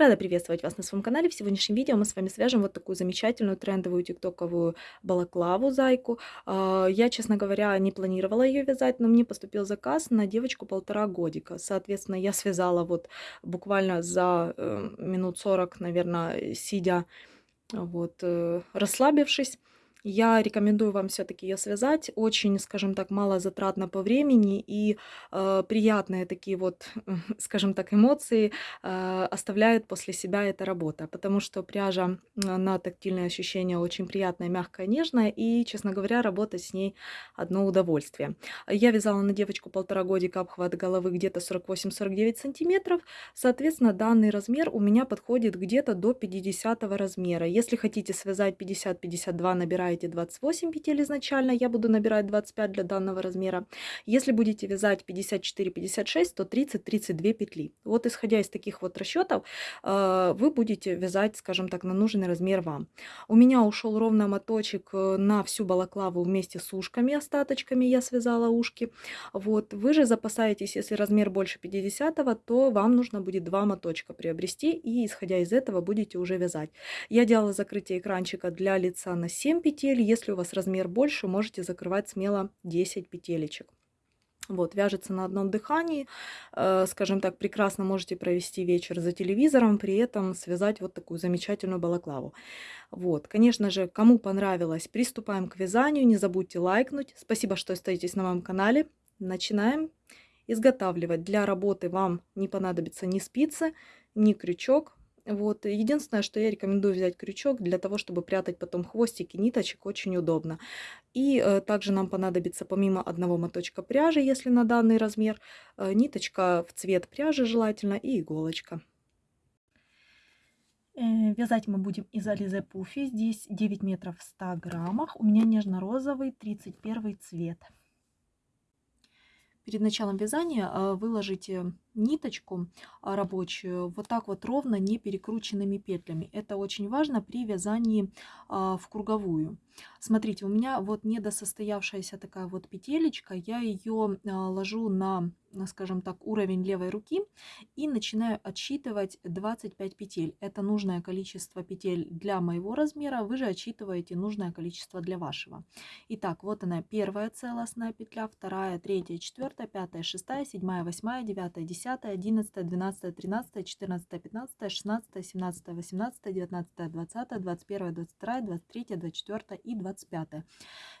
Рада приветствовать вас на своем канале. В сегодняшнем видео мы с вами свяжем вот такую замечательную трендовую тиктоковую балаклаву зайку. А, я, честно говоря, не планировала ее вязать, но мне поступил заказ на девочку полтора годика. Соответственно, я связала вот буквально за э, минут 40, наверное, сидя, вот, э, расслабившись. Я рекомендую вам все-таки ее связать. Очень, скажем так, мало затратно по времени и э, приятные такие вот, скажем так, эмоции э, оставляет после себя эта работа. Потому что пряжа на тактильные ощущения очень приятная, мягкая, нежная. И, честно говоря, работать с ней одно удовольствие. Я вязала на девочку полтора годика обхват головы где-то 48-49 сантиметров. Соответственно, данный размер у меня подходит где-то до 50 размера. Если хотите связать 50-52, набирайте набираете 28 петель изначально, я буду набирать 25 для данного размера. Если будете вязать 54-56, то 30-32 петли. Вот исходя из таких вот расчетов, э, вы будете вязать, скажем так, на нужный размер вам. У меня ушел ровно моточек э, на всю балаклаву вместе с ушками, остаточками я связала ушки. Вот. Вы же запасаетесь, если размер больше 50, то вам нужно будет два моточка приобрести и исходя из этого будете уже вязать. Я делала закрытие экранчика для лица на 7 петель петель. Если у вас размер больше, можете закрывать смело 10 петелечек. Вот, вяжется на одном дыхании, э, скажем так, прекрасно можете провести вечер за телевизором, при этом связать вот такую замечательную балаклаву. Вот, конечно же, кому понравилось, приступаем к вязанию, не забудьте лайкнуть. Спасибо, что остаетесь на моем канале. Начинаем изготавливать. Для работы вам не понадобится ни спицы, ни крючок, вот. Единственное, что я рекомендую взять крючок для того, чтобы прятать потом хвостики ниточек, очень удобно. И э, также нам понадобится помимо одного моточка пряжи, если на данный размер, э, ниточка в цвет пряжи желательно и иголочка. Э, вязать мы будем из Ализе Пуфи. Здесь 9 метров в 100 граммах. У меня нежно-розовый 31 цвет. Перед началом вязания э, выложите ниточку а, рабочую вот так вот ровно, не перекрученными петлями. Это очень важно при вязании а, в круговую. Смотрите, у меня вот недосостоявшаяся такая вот петелечка, я ее а, ложу на, скажем так, уровень левой руки и начинаю отсчитывать 25 петель. Это нужное количество петель для моего размера, вы же отсчитываете нужное количество для вашего. Итак, вот она первая целостная петля, вторая, третья, четвертая, пятая, шестая, седьмая, восьмая, девятая, десятая 10, 11, 12, 13, 14, 15, 16, 17, 18, 19, 20, 21, 22, 23, 24 и 25.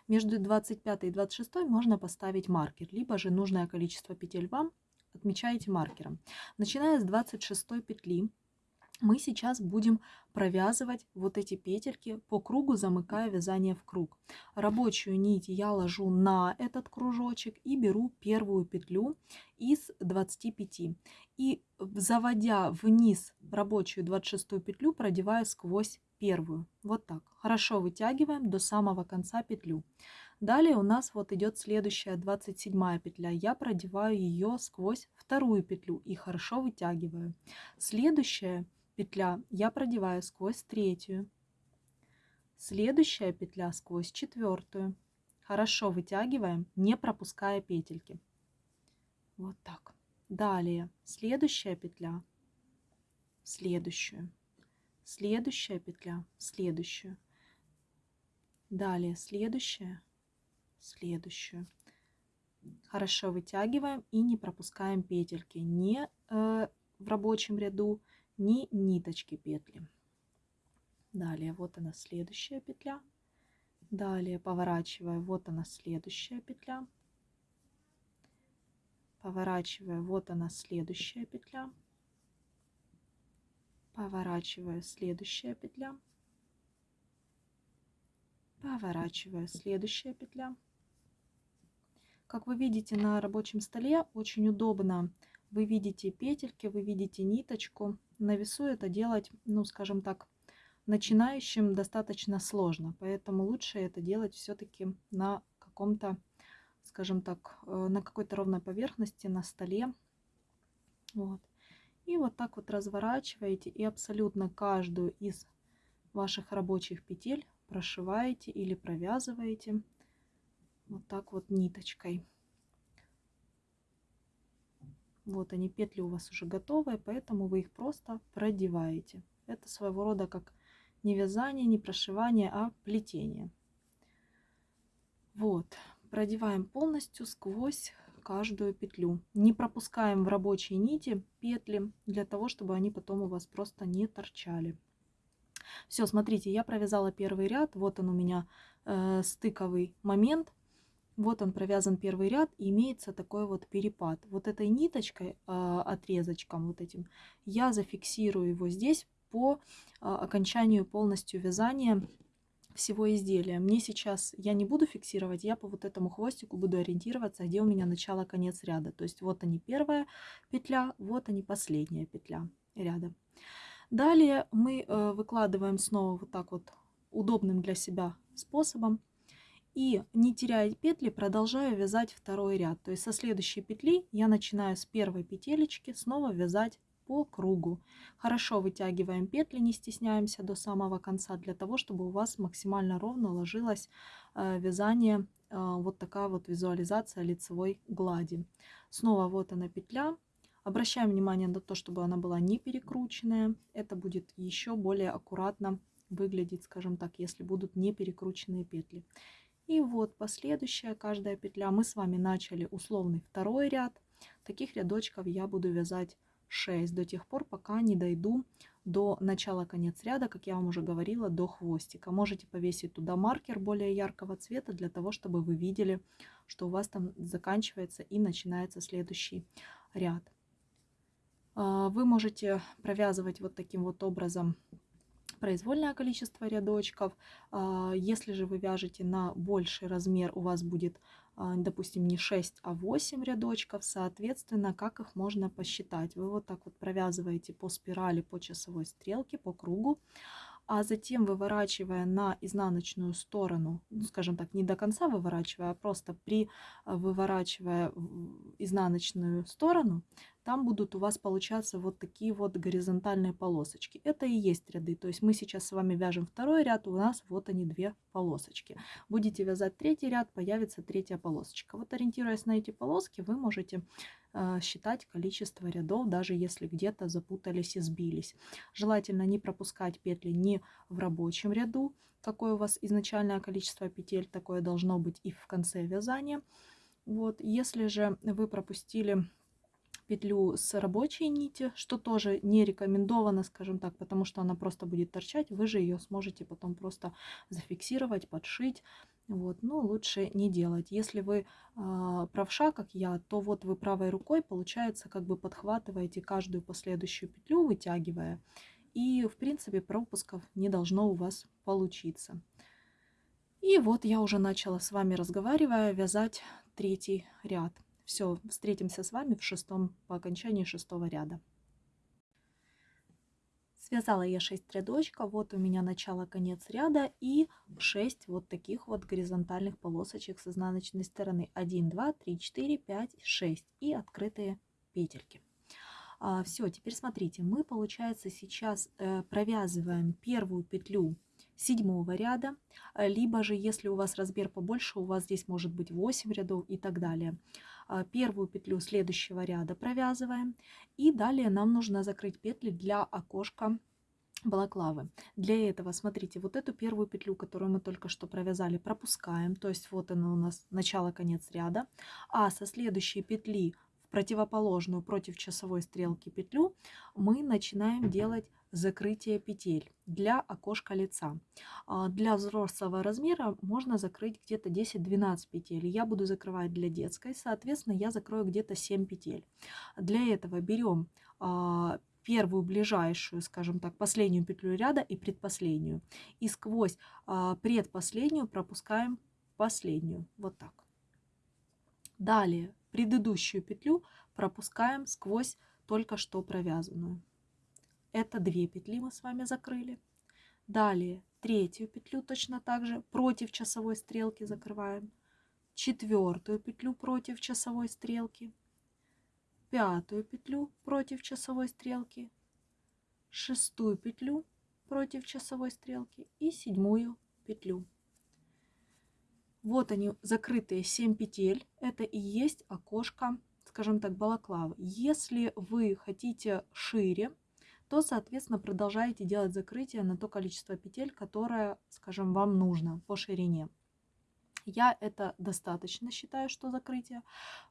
Между 25 и 26 можно поставить маркер, либо же нужное количество петель вам отмечаете маркером. Начиная с 26 петли мы сейчас будем провязывать вот эти петельки по кругу, замыкая вязание в круг. Рабочую нить я ложу на этот кружочек и беру первую петлю из 25. И заводя вниз рабочую 26 петлю, продеваю сквозь первую. Вот так. Хорошо вытягиваем до самого конца петлю. Далее у нас вот идет следующая 27 петля. Я продеваю ее сквозь вторую петлю и хорошо вытягиваю. Следующая петля я продеваю сквозь третью. Следующая петля сквозь четвертую. Хорошо вытягиваем, не пропуская петельки. Вот так. Далее следующая петля, следующую, следующая петля, следующую. Далее следующая, следующую. Хорошо вытягиваем и не пропускаем петельки. Не э, в рабочем ряду, ни ниточки петли. Далее вот она следующая петля. Далее поворачивая, вот она следующая петля. Поворачивая, вот она следующая петля. Поворачивая, следующая петля. Поворачивая, следующая петля. Как вы видите на рабочем столе, очень удобно. Вы видите петельки, вы видите ниточку на весу это делать, ну, скажем так, начинающим достаточно сложно. Поэтому лучше это делать все-таки на каком-то, скажем так, э, на какой-то ровной поверхности, на столе. Вот. И вот так вот разворачиваете и абсолютно каждую из ваших рабочих петель прошиваете или провязываете вот так вот ниточкой. Вот они, петли у вас уже готовые, поэтому вы их просто продеваете. Это своего рода как не вязание, не прошивание, а плетение. Вот, продеваем полностью сквозь каждую петлю. Не пропускаем в рабочие нити петли, для того, чтобы они потом у вас просто не торчали. Все, смотрите, я провязала первый ряд. Вот он у меня э, стыковый момент. Вот он провязан первый ряд, и имеется такой вот перепад. Вот этой ниточкой, э, отрезочком вот этим, я зафиксирую его здесь по э, окончанию полностью вязания всего изделия. Мне сейчас, я не буду фиксировать, я по вот этому хвостику буду ориентироваться, где у меня начало, конец ряда. То есть вот они первая петля, вот они последняя петля ряда. Далее мы э, выкладываем снова вот так вот удобным для себя способом. И не теряя петли, продолжаю вязать второй ряд. То есть со следующей петли я начинаю с первой петелечки снова вязать по кругу. Хорошо вытягиваем петли, не стесняемся до самого конца, для того, чтобы у вас максимально ровно ложилось э, вязание, э, вот такая вот визуализация лицевой глади. Снова вот она петля. Обращаем внимание на то, чтобы она была не перекрученная. Это будет еще более аккуратно выглядеть, скажем так, если будут не перекрученные петли. И вот последующая каждая петля. Мы с вами начали условный второй ряд. Таких рядочков я буду вязать 6 до тех пор, пока не дойду до начала конец ряда, как я вам уже говорила, до хвостика. Можете повесить туда маркер более яркого цвета, для того, чтобы вы видели, что у вас там заканчивается и начинается следующий ряд. А, вы можете провязывать вот таким вот образом произвольное количество рядочков. А, если же вы вяжете на больший размер, у вас будет, а, допустим, не 6, а 8 рядочков. Соответственно, как их можно посчитать? Вы вот так вот провязываете по спирали, по часовой стрелке, по кругу а затем выворачивая на изнаночную сторону, ну, скажем так, не до конца выворачивая, а просто при а, выворачивая изнаночную сторону, там будут у вас получаться вот такие вот горизонтальные полосочки. Это и есть ряды. То есть мы сейчас с вами вяжем второй ряд, у нас вот они две полосочки. Будете вязать третий ряд, появится третья полосочка. Вот ориентируясь на эти полоски, вы можете Э, считать количество рядов, даже если где-то запутались и сбились. Желательно не пропускать петли ни в рабочем ряду, какое у вас изначальное количество петель, такое должно быть и в конце вязания. Вот. Если же вы пропустили петлю с рабочей нити, что тоже не рекомендовано, скажем так, потому что она просто будет торчать. Вы же ее сможете потом просто зафиксировать, подшить. Вот, но лучше не делать. Если вы э, правша, как я, то вот вы правой рукой, получается, как бы подхватываете каждую последующую петлю, вытягивая. И, в принципе, пропусков не должно у вас получиться. И вот я уже начала с вами, разговаривая, вязать третий ряд. Все, встретимся с вами в шестом, по окончании шестого ряда. Связала я 6 рядочков, вот у меня начало, конец ряда и 6 вот таких вот горизонтальных полосочек с изнаночной стороны. 1, 2, 3, 4, 5, 6 и открытые петельки. А, все, теперь смотрите, мы, получается, сейчас э, провязываем первую петлю седьмого ряда, либо же, если у вас размер побольше, у вас здесь может быть 8 рядов и так далее. А, первую петлю следующего ряда провязываем. И далее нам нужно закрыть петли для окошка балаклавы. Для этого, смотрите, вот эту первую петлю, которую мы только что провязали, пропускаем. То есть вот она у нас начало-конец ряда. А со следующей петли противоположную против часовой стрелки петлю мы начинаем делать закрытие петель для окошка лица. А, для взрослого размера можно закрыть где-то 10-12 петель. Я буду закрывать для детской, соответственно, я закрою где-то 7 петель. Для этого берем а, первую ближайшую, скажем так, последнюю петлю ряда и предпоследнюю. И сквозь а, предпоследнюю пропускаем последнюю. Вот так. Далее предыдущую петлю пропускаем сквозь только что провязанную. Это две петли мы с вами закрыли. Далее третью петлю точно так же против часовой стрелки закрываем. Четвертую петлю против часовой стрелки. Пятую петлю против часовой стрелки. Шестую петлю против часовой стрелки и седьмую петлю. Вот они, закрытые 7 петель. Это и есть окошко скажем так, балаклавы. Если вы хотите шире, то, соответственно, продолжаете делать закрытие на то количество петель, которое, скажем, вам нужно по ширине. Я это достаточно считаю, что закрытие,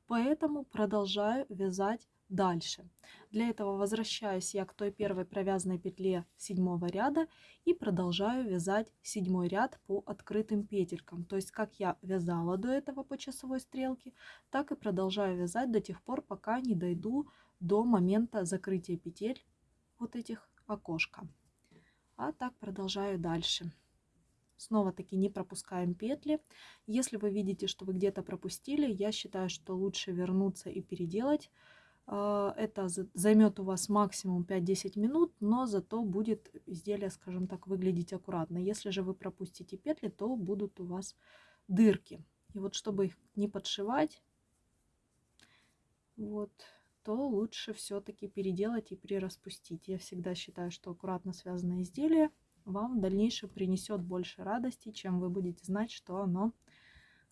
поэтому продолжаю вязать дальше. Для этого возвращаюсь я к той первой провязанной петле седьмого ряда и продолжаю вязать седьмой ряд по открытым петелькам. То есть как я вязала до этого по часовой стрелке, так и продолжаю вязать до тех пор, пока не дойду до момента закрытия петель вот этих окошка. А так продолжаю дальше. Снова таки не пропускаем петли. Если вы видите, что вы где-то пропустили, я считаю, что лучше вернуться и переделать. А, это займет у вас максимум 5-10 минут, но зато будет изделие, скажем так, выглядеть аккуратно. Если же вы пропустите петли, то будут у вас дырки. И вот чтобы их не подшивать, вот, то лучше все-таки переделать и прираспустить. Я всегда считаю, что аккуратно связанное изделие вам в дальнейшем принесет больше радости, чем вы будете знать, что оно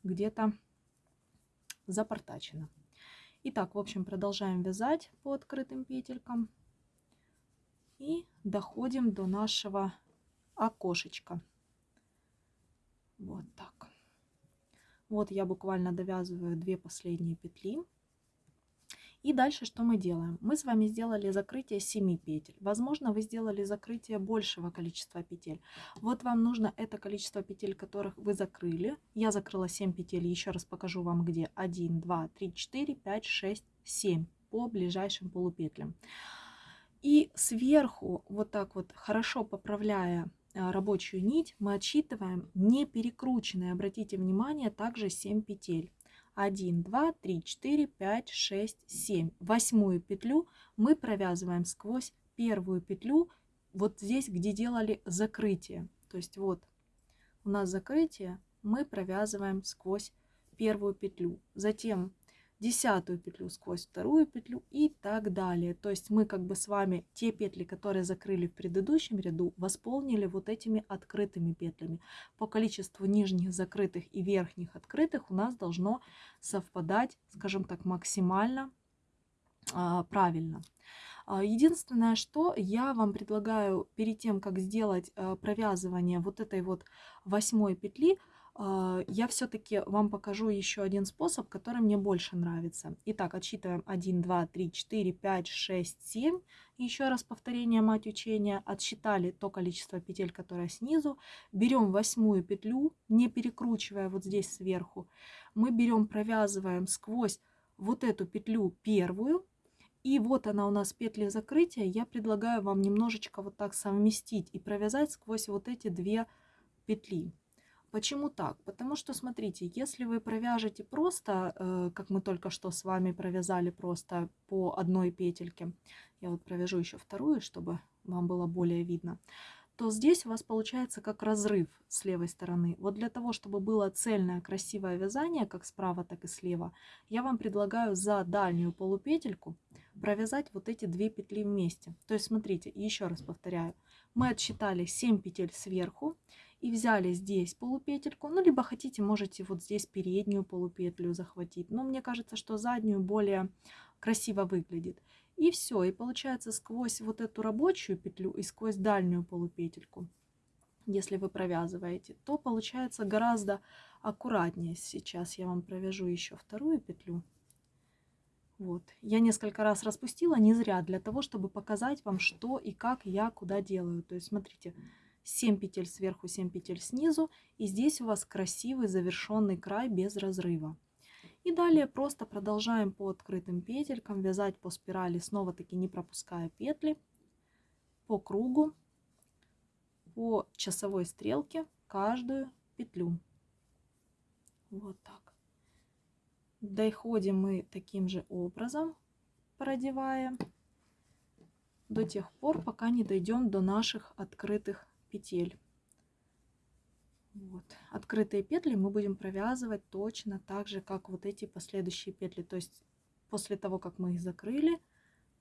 где-то запортачено. Итак, в общем, продолжаем вязать по открытым петелькам и доходим до нашего окошечка. Вот так. Вот я буквально довязываю две последние петли. И дальше что мы делаем? Мы с вами сделали закрытие 7 петель. Возможно, вы сделали закрытие большего количества петель. Вот вам нужно это количество петель, которых вы закрыли. Я закрыла 7 петель, еще раз покажу вам где. 1, 2, 3, 4, 5, 6, 7 по ближайшим полупетлям. И сверху, вот так вот, хорошо поправляя а, рабочую нить, мы отсчитываем не перекрученные, обратите внимание, также 7 петель. 1, 2, 3, 4, 5, 6, 7. Восьмую петлю мы провязываем сквозь первую петлю вот здесь, где делали закрытие. То есть вот у нас закрытие, мы провязываем сквозь первую петлю. Затем десятую петлю сквозь вторую петлю и так далее. То есть мы как бы с вами те петли, которые закрыли в предыдущем ряду, восполнили вот этими открытыми петлями. По количеству нижних закрытых и верхних открытых у нас должно совпадать, скажем так, максимально а, правильно. А, единственное, что я вам предлагаю перед тем, как сделать а, провязывание вот этой вот восьмой петли, я все-таки вам покажу еще один способ, который мне больше нравится. Итак, отсчитываем 1, 2, 3, 4, 5, 6, 7. Еще раз повторение мать учения. Отсчитали то количество петель, которое снизу. Берем восьмую петлю, не перекручивая вот здесь сверху. Мы берем, провязываем сквозь вот эту петлю первую. И вот она у нас петли закрытия. Я предлагаю вам немножечко вот так совместить и провязать сквозь вот эти две петли. Почему так? Потому что, смотрите, если вы провяжете просто, э, как мы только что с вами провязали просто по одной петельке, я вот провяжу еще вторую, чтобы вам было более видно, то здесь у вас получается как разрыв с левой стороны. Вот для того, чтобы было цельное красивое вязание, как справа, так и слева, я вам предлагаю за дальнюю полупетельку провязать вот эти две петли вместе. То есть смотрите, еще раз повторяю, мы отсчитали 7 петель сверху и взяли здесь полупетельку, ну, либо хотите, можете вот здесь переднюю полупетлю захватить, но мне кажется, что заднюю более красиво выглядит. И все, и получается сквозь вот эту рабочую петлю и сквозь дальнюю полупетельку, если вы провязываете, то получается гораздо аккуратнее. Сейчас я вам провяжу еще вторую петлю. Вот. Я несколько раз распустила, не зря, для того, чтобы показать вам, что и как я куда делаю. То есть, смотрите, 7 петель сверху, 7 петель снизу. И здесь у вас красивый завершенный край без разрыва. И далее просто продолжаем по открытым петелькам вязать по спирали, снова-таки не пропуская петли, по кругу, по часовой стрелке каждую петлю. Вот так. Доходим мы таким же образом, продевая, до тех пор, пока не дойдем до наших открытых петель. Вот. Открытые петли мы будем провязывать точно так же, как вот эти последующие петли. То есть после того, как мы их закрыли,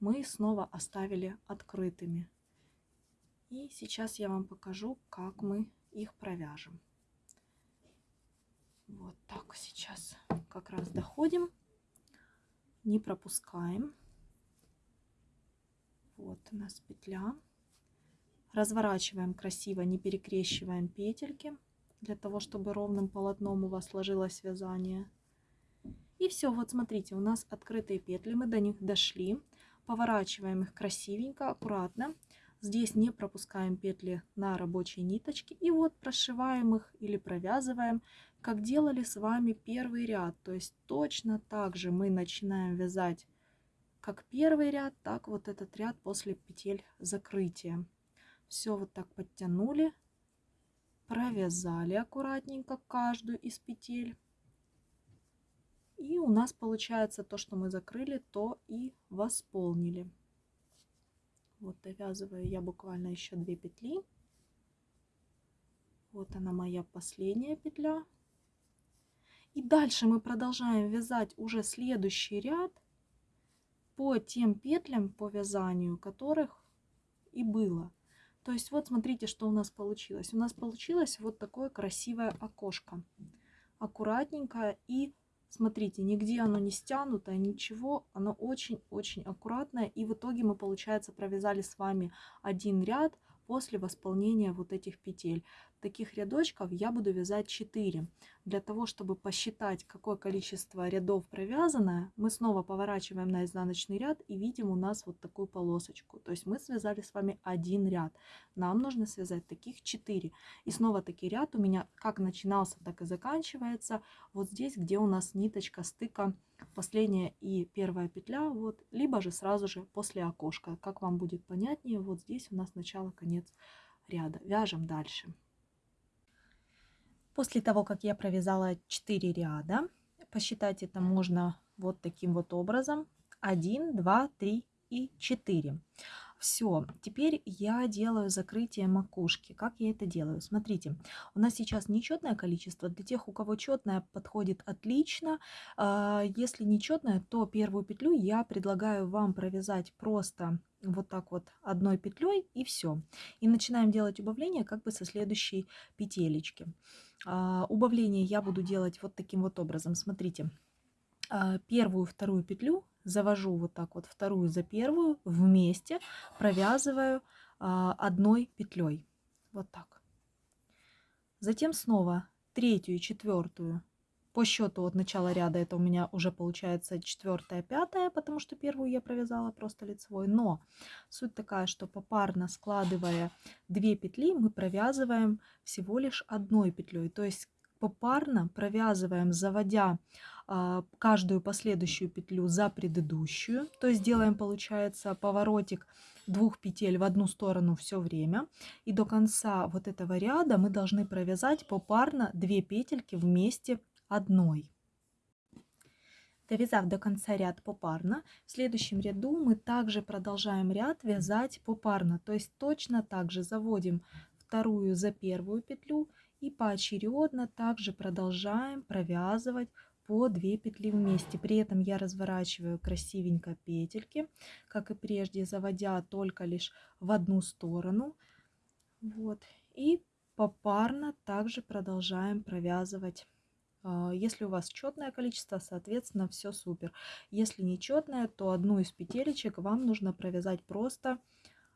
мы снова оставили открытыми. И сейчас я вам покажу, как мы их провяжем. Вот так сейчас как раз доходим не пропускаем. Вот у нас петля. Разворачиваем красиво, не перекрещиваем петельки, для того, чтобы ровным полотном у вас сложилось вязание. И все, вот смотрите, у нас открытые петли, мы до них дошли. Поворачиваем их красивенько, аккуратно. Здесь не пропускаем петли на рабочие ниточки. И вот прошиваем их или провязываем, как делали с вами первый ряд. То есть точно так же мы начинаем вязать как первый ряд, так вот этот ряд после петель закрытия. Все вот так подтянули, провязали аккуратненько каждую из петель. И у нас получается то, что мы закрыли, то и восполнили. Вот довязываю я буквально еще две петли. Вот она моя последняя петля. И дальше мы продолжаем вязать уже следующий ряд по тем петлям по вязанию, которых и было. То есть вот смотрите, что у нас получилось. У нас получилось вот такое красивое окошко. Аккуратненькое и смотрите, нигде оно не стянутое, ничего. Оно очень-очень аккуратное. И в итоге мы, получается, провязали с вами один ряд после восполнения вот этих петель. Таких рядочков я буду вязать 4. Для того, чтобы посчитать, какое количество рядов провязано, мы снова поворачиваем на изнаночный ряд и видим у нас вот такую полосочку. То есть мы связали с вами один ряд. Нам нужно связать таких 4. И снова таки ряд у меня как начинался, так и заканчивается. Вот здесь, где у нас ниточка стыка последняя и первая петля, вот, либо же сразу же после окошка. Как вам будет понятнее, вот здесь у нас начало, конец ряда. Вяжем дальше. После того, как я провязала 4 ряда, посчитать это можно вот таким вот образом. 1, 2, 3 и 4. Все, теперь я делаю закрытие макушки. Как я это делаю? Смотрите, у нас сейчас нечетное количество. Для тех, у кого четное, подходит отлично. А, если нечетное, то первую петлю я предлагаю вам провязать просто вот так вот одной петлей и все. И начинаем делать убавление как бы со следующей петелечки. А, убавление я буду делать вот таким вот образом. Смотрите, а, первую, вторую петлю завожу вот так вот вторую за первую вместе, провязываю а, одной петлей. Вот так. Затем снова третью и четвертую. По счету от начала ряда это у меня уже получается четвертая, пятая, потому что первую я провязала просто лицевой. Но суть такая, что попарно складывая две петли, мы провязываем всего лишь одной петлей. То есть попарно провязываем, заводя а, каждую последующую петлю за предыдущую. То есть делаем, получается, поворотик двух петель в одну сторону все время. И до конца вот этого ряда мы должны провязать попарно две петельки вместе одной. Довязав до конца ряд попарно, в следующем ряду мы также продолжаем ряд вязать попарно. То есть точно так же заводим вторую за первую петлю и поочередно также продолжаем провязывать по 2 петли вместе. При этом я разворачиваю красивенько петельки, как и прежде, заводя только лишь в одну сторону. Вот. И попарно также продолжаем провязывать. А, если у вас четное количество, соответственно, все супер. Если нечетное, то одну из петелечек вам нужно провязать просто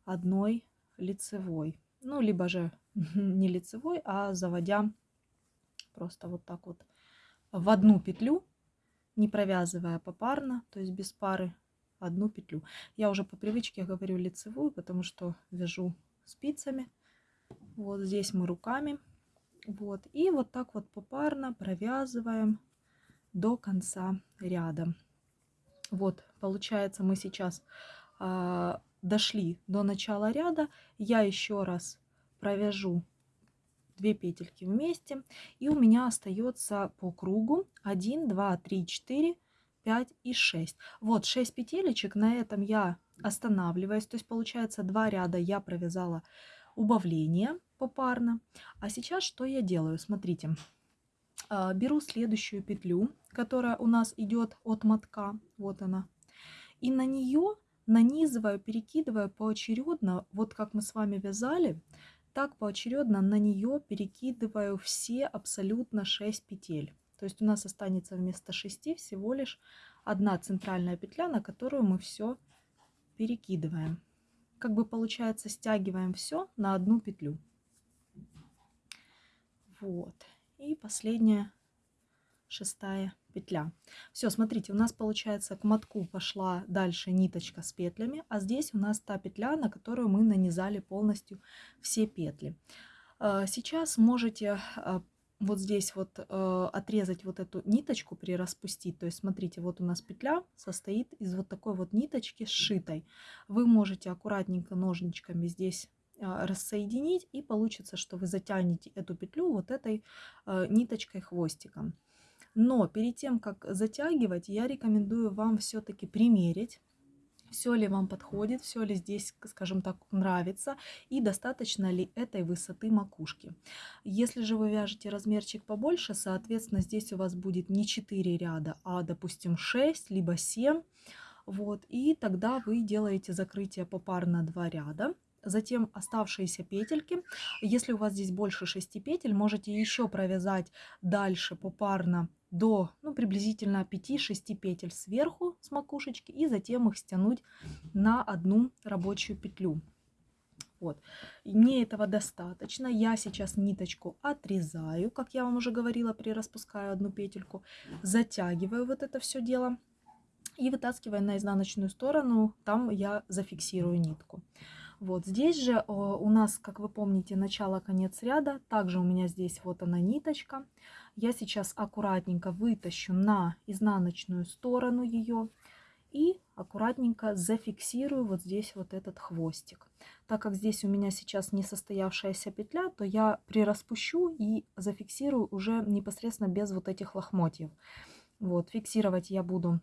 одной лицевой. Ну, либо же не лицевой, а заводя просто вот так вот в одну петлю, не провязывая попарно, то есть без пары, одну петлю. Я уже по привычке говорю лицевую, потому что вяжу спицами. Вот здесь мы руками. Вот. И вот так вот попарно провязываем до конца ряда. Вот, получается, мы сейчас э, дошли до начала ряда. Я еще раз провяжу 2 петельки вместе. И у меня остается по кругу 1, 2, 3, 4, 5 и 6. Вот 6 петелечек. На этом я останавливаюсь. То есть получается 2 ряда я провязала убавление попарно. А сейчас что я делаю? Смотрите. А, беру следующую петлю, которая у нас идет от мотка. Вот она. И на нее нанизываю, перекидываю поочередно, вот как мы с вами вязали, так поочередно на нее перекидываю все абсолютно 6 петель. То есть у нас останется вместо 6 всего лишь одна центральная петля, на которую мы все перекидываем. Как бы получается, стягиваем все на одну петлю. Вот. И последняя шестая петля. Все, смотрите, у нас получается к мотку пошла дальше ниточка с петлями, а здесь у нас та петля, на которую мы нанизали полностью все петли. А, сейчас можете а, вот здесь вот э, отрезать вот эту ниточку, прираспустить. То есть, смотрите, вот у нас петля состоит из вот такой вот ниточки сшитой. Вы можете аккуратненько ножничками здесь э, рассоединить, и получится, что вы затянете эту петлю вот этой э, ниточкой хвостиком. Но перед тем, как затягивать, я рекомендую вам все-таки примерить все ли вам подходит, все ли здесь, скажем так, нравится и достаточно ли этой высоты макушки. Если же вы вяжете размерчик побольше, соответственно, здесь у вас будет не 4 ряда, а, допустим, 6, либо 7. Вот, и тогда вы делаете закрытие попарно 2 ряда. Затем оставшиеся петельки, если у вас здесь больше 6 петель, можете еще провязать дальше попарно до ну, приблизительно 5-6 петель сверху с макушечки и затем их стянуть на одну рабочую петлю. Вот. И мне этого достаточно. Я сейчас ниточку отрезаю, как я вам уже говорила, при распускаю одну петельку, затягиваю вот это все дело и вытаскивая на изнаночную сторону, там я зафиксирую нитку. Вот здесь же у нас, как вы помните, начало-конец ряда. Также у меня здесь вот она ниточка. Я сейчас аккуратненько вытащу на изнаночную сторону ее и аккуратненько зафиксирую вот здесь вот этот хвостик. Так как здесь у меня сейчас не состоявшаяся петля, то я прираспущу и зафиксирую уже непосредственно без вот этих лохмотьев. Вот, фиксировать я буду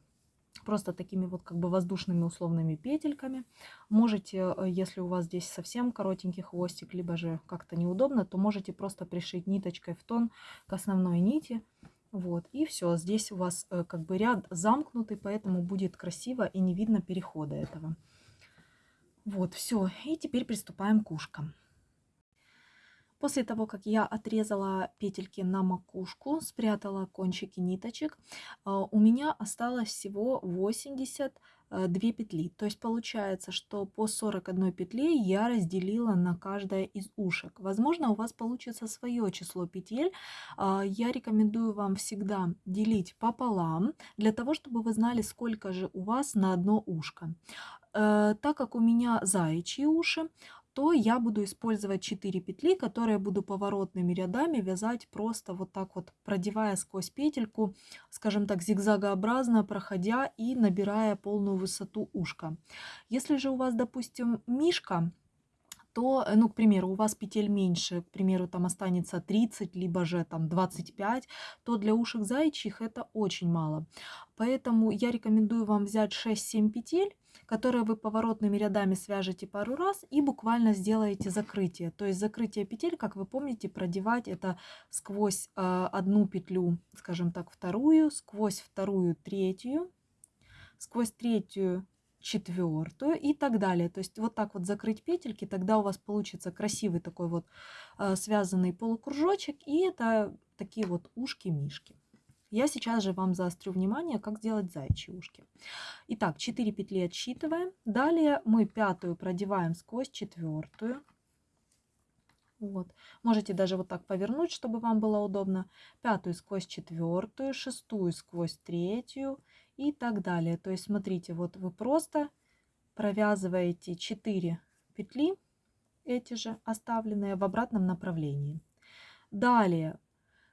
просто такими вот как бы воздушными условными петельками. Можете, э, если у вас здесь совсем коротенький хвостик, либо же как-то неудобно, то можете просто пришить ниточкой в тон к основной нити. Вот, и все, здесь у вас э, как бы ряд замкнутый, поэтому будет красиво и не видно перехода этого. Вот, все, и теперь приступаем к ушкам. После того, как я отрезала петельки на макушку, спрятала кончики ниточек, а, у меня осталось всего 82 э, петли. То есть получается, что по 41 петле я разделила на каждое из ушек. Возможно, у вас получится свое число петель. А, я рекомендую вам всегда делить пополам, для того, чтобы вы знали, сколько же у вас на одно ушко. Э, так как у меня заячьи уши, то я буду использовать 4 петли, которые буду поворотными рядами вязать просто вот так вот, продевая сквозь петельку, скажем так, зигзагообразно, проходя и набирая полную высоту ушка. Если же у вас, допустим, мишка, то, э, ну, к примеру, у вас петель меньше, к примеру, там останется 30, либо же там 25, то для ушек зайчих это очень мало. Поэтому я рекомендую вам взять 6-7 петель, которые вы поворотными рядами свяжете пару раз и буквально сделаете закрытие. То есть закрытие петель, как вы помните, продевать это сквозь э, одну петлю, скажем так, вторую, сквозь вторую третью, сквозь третью четвертую и так далее. То есть вот так вот закрыть петельки, тогда у вас получится красивый такой вот э, связанный полукружочек, и это такие вот ушки-мишки. Я сейчас же вам заострю внимание, как сделать зайчьи ушки. Итак, 4 петли отсчитываем. Далее мы пятую продеваем сквозь четвертую. Вот. Можете даже вот так повернуть, чтобы вам было удобно. Пятую сквозь четвертую, шестую сквозь третью и так далее. То есть смотрите, вот вы просто провязываете 4 петли, эти же оставленные в обратном направлении. Далее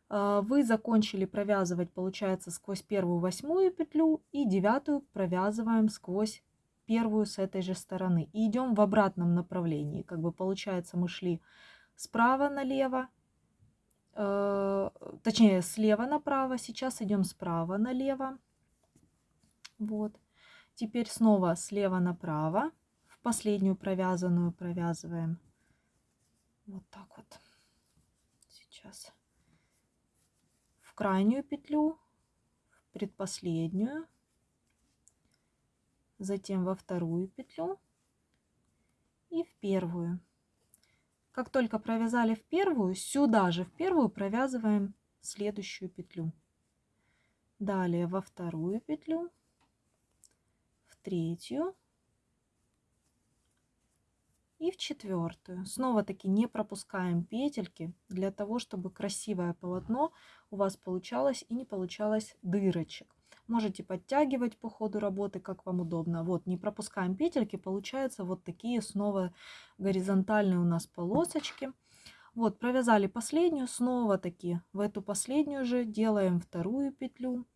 а, вы закончили провязывать, получается, сквозь первую восьмую петлю и девятую провязываем сквозь первую с этой же стороны. И идем в обратном направлении. Как бы получается, мы шли справа налево, э, точнее, слева направо. Сейчас идем справа налево. Вот. Теперь снова слева направо. В последнюю провязанную провязываем вот так вот. Сейчас в крайнюю петлю, в предпоследнюю, затем во вторую петлю и в первую. Как только провязали в первую, сюда же в первую провязываем следующую петлю. Далее во вторую петлю третью и в четвертую. Снова-таки не пропускаем петельки для того, чтобы красивое полотно у вас получалось и не получалось дырочек. Можете подтягивать по ходу работы, как вам удобно. Вот, не пропускаем петельки, получаются вот такие снова горизонтальные у нас полосочки. Вот, провязали последнюю, снова таки в эту последнюю же делаем вторую петлю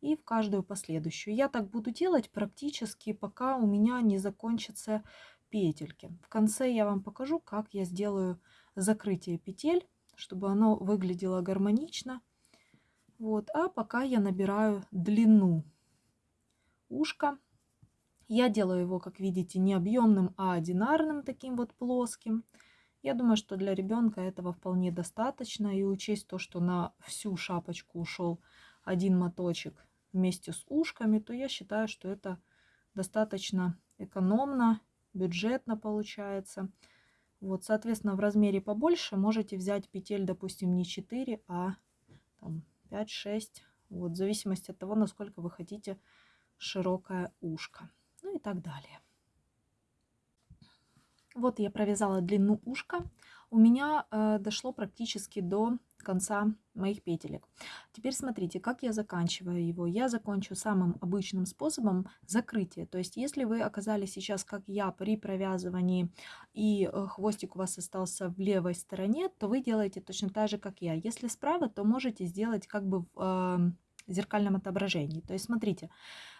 и в каждую последующую. Я так буду делать практически, пока у меня не закончатся петельки. В конце я вам покажу, как я сделаю закрытие петель, чтобы оно выглядело гармонично. Вот, а пока я набираю длину ушка. Я делаю его, как видите, не объемным, а одинарным, таким вот плоским. Я думаю, что для ребенка этого вполне достаточно. И учесть то, что на всю шапочку ушел один моточек вместе с ушками, то я считаю, что это достаточно экономно бюджетно получается. Вот, соответственно, в размере побольше можете взять петель, допустим, не 4, а 5-6. Вот, в зависимости от того, насколько вы хотите широкое ушко. Ну и так далее. Вот я провязала длину ушка. У меня э, дошло практически до конца моих петелек. Теперь смотрите, как я заканчиваю его. Я закончу самым обычным способом закрытия. То есть, если вы оказались сейчас, как я, при провязывании, и э, хвостик у вас остался в левой стороне, то вы делаете точно так же, как я. Если справа, то можете сделать как бы в э, зеркальном отображении. То есть, смотрите,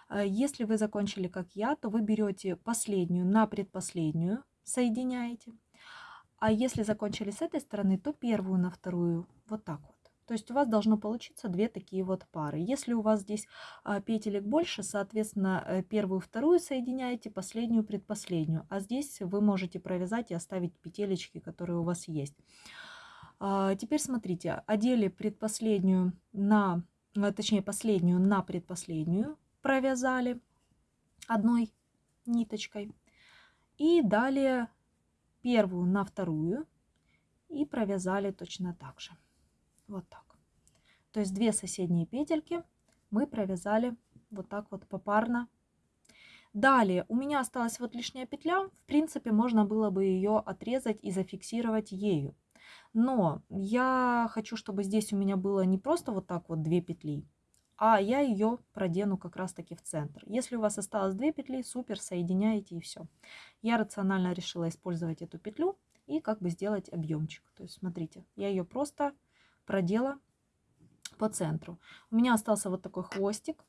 э, если вы закончили, как я, то вы берете последнюю на предпоследнюю, соединяете. А если закончили с этой стороны, то первую на вторую вот так вот. То есть у вас должно получиться две такие вот пары. Если у вас здесь а, петелек больше, соответственно, э, первую, вторую соединяете, последнюю, предпоследнюю. А здесь вы можете провязать и оставить петелечки, которые у вас есть. А, теперь смотрите, одели предпоследнюю на, э, точнее последнюю на предпоследнюю, провязали одной ниточкой. И далее первую на вторую и провязали точно так же. Вот так. То есть две соседние петельки мы провязали вот так вот попарно. Далее у меня осталась вот лишняя петля. В принципе, можно было бы ее отрезать и зафиксировать ею. Но я хочу, чтобы здесь у меня было не просто вот так вот две петли, а я ее продену как раз таки в центр. Если у вас осталось две петли, супер, соединяете и все. Я рационально решила использовать эту петлю и как бы сделать объемчик. То есть смотрите, я ее просто продела по центру. У меня остался вот такой хвостик.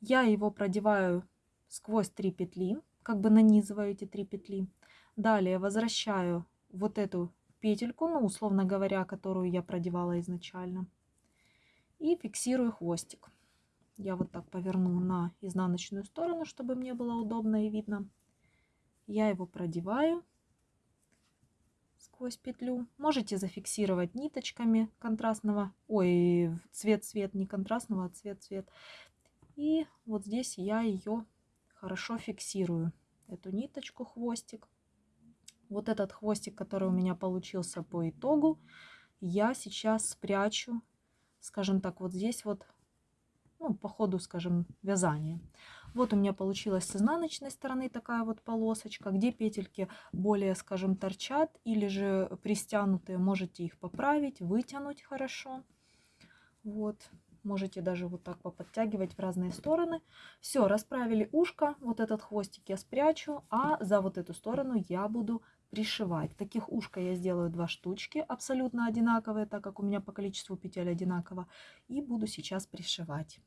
Я его продеваю сквозь три петли, как бы нанизываю эти три петли. Далее возвращаю вот эту петельку, ну, условно говоря, которую я продевала изначально. И фиксирую хвостик. Я вот так поверну на изнаночную сторону, чтобы мне было удобно и видно. Я его продеваю сквозь петлю. Можете зафиксировать ниточками контрастного, ой, цвет-цвет, не контрастного, а цвет-цвет. И вот здесь я ее хорошо фиксирую, эту ниточку, хвостик. Вот этот хвостик, который у меня получился по итогу, я сейчас спрячу, скажем так, вот здесь вот ну, по ходу, скажем, вязания. Вот у меня получилась с изнаночной стороны такая вот полосочка, где петельки более, скажем, торчат или же пристянутые, можете их поправить, вытянуть хорошо. Вот, можете даже вот так поподтягивать в разные стороны. Все, расправили ушко, вот этот хвостик я спрячу, а за вот эту сторону я буду пришивать. Таких ушка я сделаю два штучки, абсолютно одинаковые, так как у меня по количеству петель одинаково. И буду сейчас пришивать.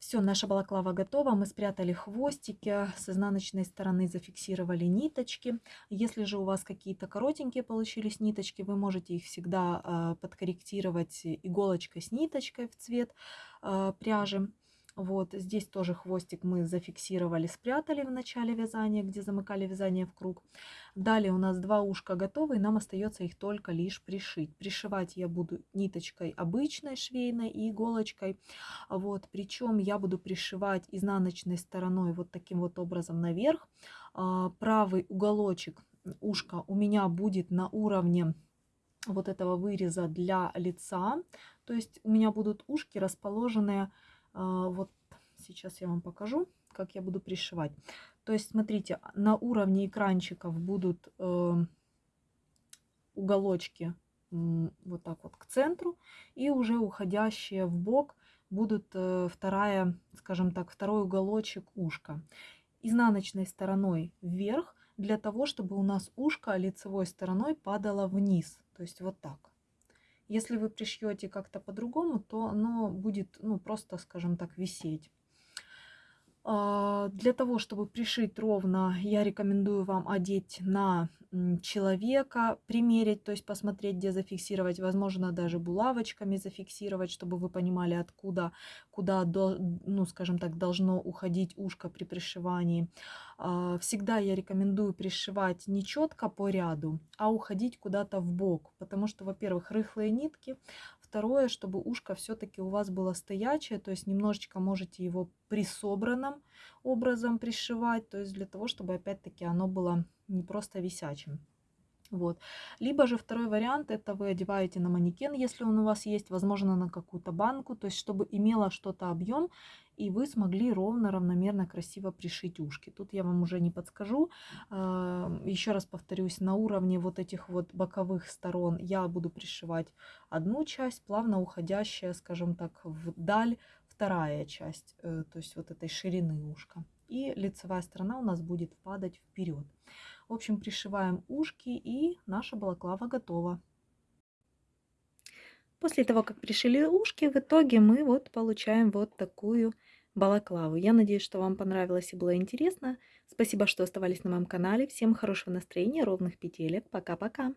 Все, наша балаклава готова. Мы спрятали хвостики, с изнаночной стороны зафиксировали ниточки. Если же у вас какие-то коротенькие получились ниточки, вы можете их всегда э, подкорректировать иголочкой с ниточкой в цвет э, пряжи. Вот здесь тоже хвостик мы зафиксировали, спрятали в начале вязания, где замыкали вязание в круг. Далее у нас два ушка готовы, и нам остается их только лишь пришить. Пришивать я буду ниточкой обычной швейной и иголочкой. Вот, причем я буду пришивать изнаночной стороной вот таким вот образом наверх. А, правый уголочек ушка у меня будет на уровне вот этого выреза для лица. То есть у меня будут ушки расположенные вот сейчас я вам покажу, как я буду пришивать. То есть, смотрите, на уровне экранчиков будут э, уголочки вот так вот к центру, и уже уходящие в бок будут э, вторая, скажем так, второй уголочек ушка. Изнаночной стороной вверх, для того, чтобы у нас ушко лицевой стороной падало вниз. То есть вот так. Если вы пришьете как-то по-другому, то оно будет ну, просто, скажем так, висеть. А, для того, чтобы пришить ровно, я рекомендую вам одеть на человека, примерить, то есть посмотреть, где зафиксировать, возможно, даже булавочками зафиксировать, чтобы вы понимали, откуда, куда, ну, скажем так, должно уходить ушко при пришивании. А, всегда я рекомендую пришивать не четко по ряду, а уходить куда-то в бок, потому что, во-первых, рыхлые нитки, Второе, чтобы ушко все-таки у вас было стоячее, то есть немножечко можете его присобранным образом пришивать, то есть для того, чтобы опять-таки оно было не просто висячим. Вот. Либо же второй вариант, это вы одеваете на манекен, если он у вас есть, возможно, на какую-то банку, то есть чтобы имело что-то объем, и вы смогли ровно, равномерно, красиво пришить ушки. Тут я вам уже не подскажу. А, Еще раз повторюсь, на уровне вот этих вот боковых сторон я буду пришивать одну часть, плавно уходящая, скажем так, вдаль вторая часть, э, то есть вот этой ширины ушка. И лицевая сторона у нас будет падать вперед. В общем, пришиваем ушки и наша балаклава готова. После того, как пришили ушки, в итоге мы вот получаем вот такую балаклаву. Я надеюсь, что вам понравилось и было интересно. Спасибо, что оставались на моем канале. Всем хорошего настроения, ровных петелек. Пока-пока.